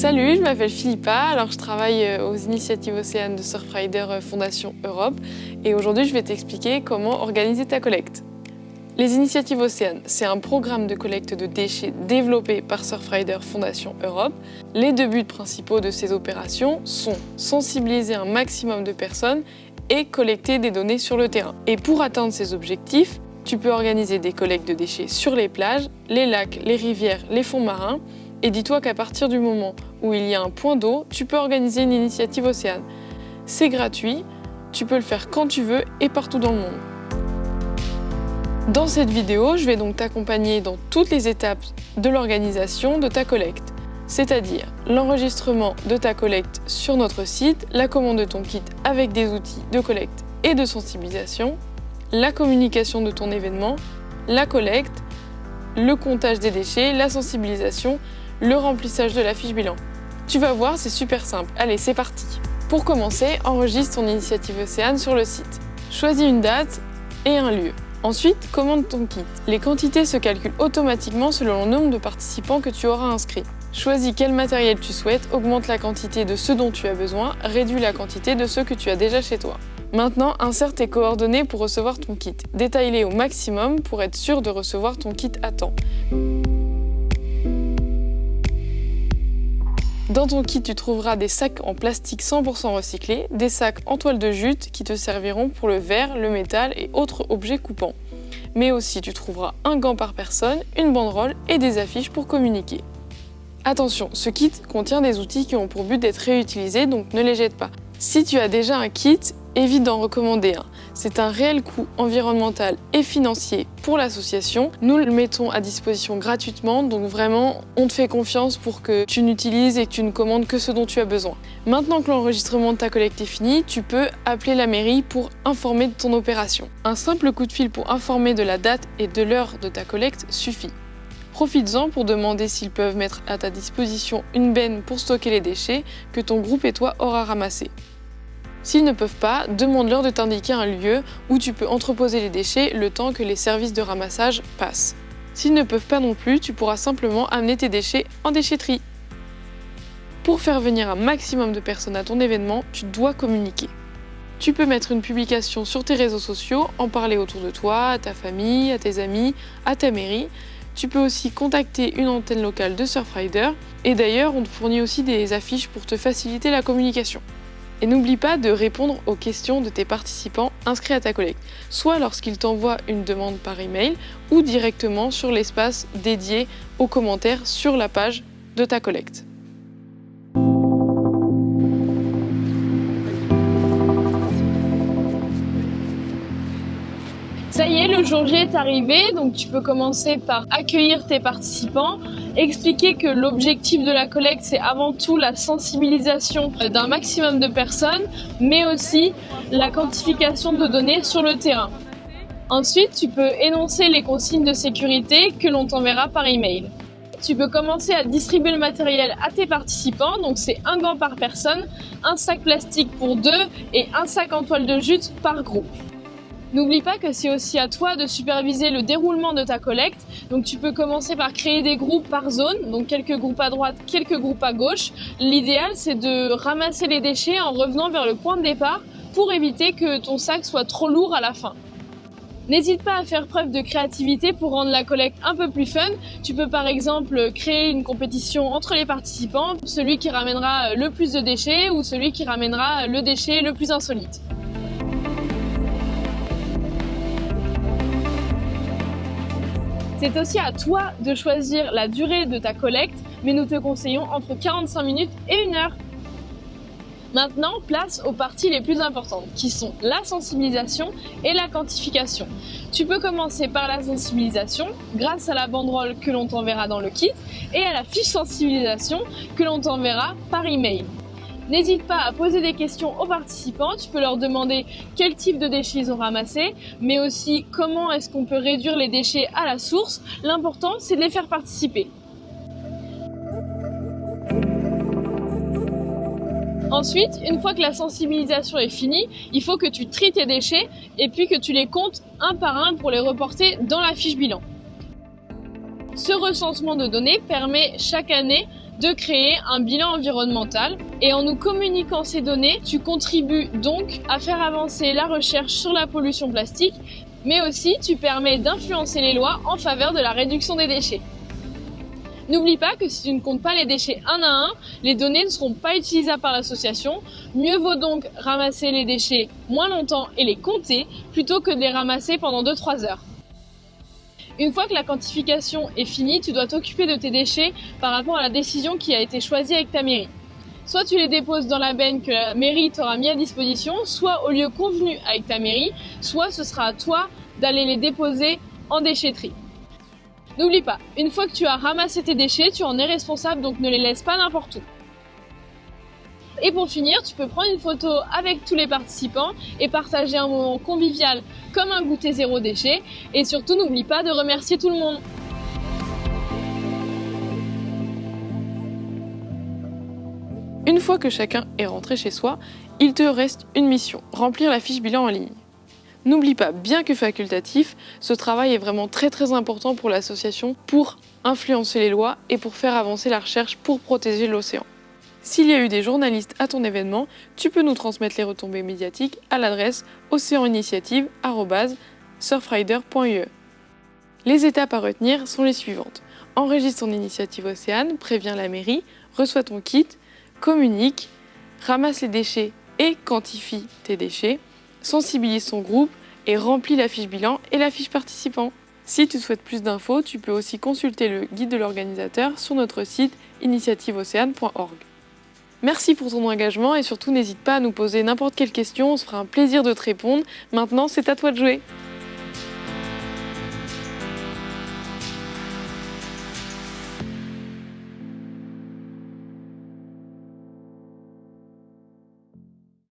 Salut, je m'appelle Philippa, alors je travaille euh, aux initiatives Océane de Surfrider euh, Fondation Europe et aujourd'hui je vais t'expliquer comment organiser ta collecte. Les initiatives Océane, c'est un programme de collecte de déchets développé par Surfrider Fondation Europe. Les deux buts principaux de ces opérations sont sensibiliser un maximum de personnes et collecter des données sur le terrain. Et pour atteindre ces objectifs, tu peux organiser des collectes de déchets sur les plages, les lacs, les rivières, les fonds marins. Et dis-toi qu'à partir du moment où il y a un point d'eau, tu peux organiser une initiative Océane. C'est gratuit, tu peux le faire quand tu veux et partout dans le monde. Dans cette vidéo, je vais donc t'accompagner dans toutes les étapes de l'organisation de ta collecte, c'est-à-dire l'enregistrement de ta collecte sur notre site, la commande de ton kit avec des outils de collecte et de sensibilisation, la communication de ton événement, la collecte, le comptage des déchets, la sensibilisation, le remplissage de la fiche bilan. Tu vas voir, c'est super simple. Allez, c'est parti Pour commencer, enregistre ton initiative Océane sur le site. Choisis une date et un lieu. Ensuite, commande ton kit. Les quantités se calculent automatiquement selon le nombre de participants que tu auras inscrits. Choisis quel matériel tu souhaites, augmente la quantité de ce dont tu as besoin, réduis la quantité de ceux que tu as déjà chez toi. Maintenant, insère tes coordonnées pour recevoir ton kit. Détaille-les au maximum pour être sûr de recevoir ton kit à temps. Dans ton kit, tu trouveras des sacs en plastique 100% recyclés, des sacs en toile de jute qui te serviront pour le verre, le métal et autres objets coupants. Mais aussi, tu trouveras un gant par personne, une banderole et des affiches pour communiquer. Attention, ce kit contient des outils qui ont pour but d'être réutilisés, donc ne les jette pas. Si tu as déjà un kit, évite d'en recommander un. C'est un réel coût environnemental et financier pour l'association. Nous le mettons à disposition gratuitement, donc vraiment, on te fait confiance pour que tu n'utilises et que tu ne commandes que ce dont tu as besoin. Maintenant que l'enregistrement de ta collecte est fini, tu peux appeler la mairie pour informer de ton opération. Un simple coup de fil pour informer de la date et de l'heure de ta collecte suffit. Profites-en pour demander s'ils peuvent mettre à ta disposition une benne pour stocker les déchets que ton groupe et toi aura ramassés. S'ils ne peuvent pas, demande-leur de t'indiquer un lieu où tu peux entreposer les déchets le temps que les services de ramassage passent. S'ils ne peuvent pas non plus, tu pourras simplement amener tes déchets en déchetterie. Pour faire venir un maximum de personnes à ton événement, tu dois communiquer. Tu peux mettre une publication sur tes réseaux sociaux, en parler autour de toi, à ta famille, à tes amis, à ta mairie. Tu peux aussi contacter une antenne locale de Surfrider. Et d'ailleurs, on te fournit aussi des affiches pour te faciliter la communication. Et n'oublie pas de répondre aux questions de tes participants inscrits à ta collecte, soit lorsqu'ils t'envoient une demande par email ou directement sur l'espace dédié aux commentaires sur la page de ta collecte. Ça y est, le jour J est arrivé, donc tu peux commencer par accueillir tes participants, expliquer que l'objectif de la collecte, c'est avant tout la sensibilisation d'un maximum de personnes, mais aussi la quantification de données sur le terrain. Ensuite, tu peux énoncer les consignes de sécurité que l'on t'enverra par email. Tu peux commencer à distribuer le matériel à tes participants, donc c'est un gant par personne, un sac plastique pour deux et un sac en toile de jute par groupe. N'oublie pas que c'est aussi à toi de superviser le déroulement de ta collecte. Donc tu peux commencer par créer des groupes par zone, donc quelques groupes à droite, quelques groupes à gauche. L'idéal c'est de ramasser les déchets en revenant vers le point de départ pour éviter que ton sac soit trop lourd à la fin. N'hésite pas à faire preuve de créativité pour rendre la collecte un peu plus fun. Tu peux par exemple créer une compétition entre les participants, celui qui ramènera le plus de déchets ou celui qui ramènera le déchet le plus insolite. C'est aussi à toi de choisir la durée de ta collecte, mais nous te conseillons entre 45 minutes et 1 heure. Maintenant, place aux parties les plus importantes, qui sont la sensibilisation et la quantification. Tu peux commencer par la sensibilisation, grâce à la banderole que l'on t'enverra dans le kit, et à la fiche sensibilisation que l'on t'enverra par email. N'hésite pas à poser des questions aux participants, tu peux leur demander quel type de déchets ils ont ramassé, mais aussi comment est-ce qu'on peut réduire les déchets à la source. L'important, c'est de les faire participer. Ensuite, une fois que la sensibilisation est finie, il faut que tu tries tes déchets et puis que tu les comptes un par un pour les reporter dans la fiche bilan. Ce recensement de données permet chaque année de créer un bilan environnemental et en nous communiquant ces données, tu contribues donc à faire avancer la recherche sur la pollution plastique, mais aussi tu permets d'influencer les lois en faveur de la réduction des déchets. N'oublie pas que si tu ne comptes pas les déchets un à un, les données ne seront pas utilisables par l'association. Mieux vaut donc ramasser les déchets moins longtemps et les compter plutôt que de les ramasser pendant 2-3 heures. Une fois que la quantification est finie, tu dois t'occuper de tes déchets par rapport à la décision qui a été choisie avec ta mairie. Soit tu les déposes dans la benne que la mairie t'aura mis à disposition, soit au lieu convenu avec ta mairie, soit ce sera à toi d'aller les déposer en déchetterie. N'oublie pas, une fois que tu as ramassé tes déchets, tu en es responsable, donc ne les laisse pas n'importe où. Et pour finir, tu peux prendre une photo avec tous les participants et partager un moment convivial comme un goûter zéro déchet. Et surtout, n'oublie pas de remercier tout le monde. Une fois que chacun est rentré chez soi, il te reste une mission, remplir la fiche bilan en ligne. N'oublie pas, bien que facultatif, ce travail est vraiment très très important pour l'association pour influencer les lois et pour faire avancer la recherche pour protéger l'océan. S'il y a eu des journalistes à ton événement, tu peux nous transmettre les retombées médiatiques à l'adresse océaninitiative.surfrider.ue. Les étapes à retenir sont les suivantes. Enregistre ton initiative Océane, préviens la mairie, reçois ton kit, communique, ramasse les déchets et quantifie tes déchets, sensibilise ton groupe et remplis la fiche bilan et la fiche participant. Si tu souhaites plus d'infos, tu peux aussi consulter le guide de l'organisateur sur notre site initiativeocéane.org. Merci pour ton engagement et surtout n'hésite pas à nous poser n'importe quelle question, on se fera un plaisir de te répondre. Maintenant, c'est à toi de jouer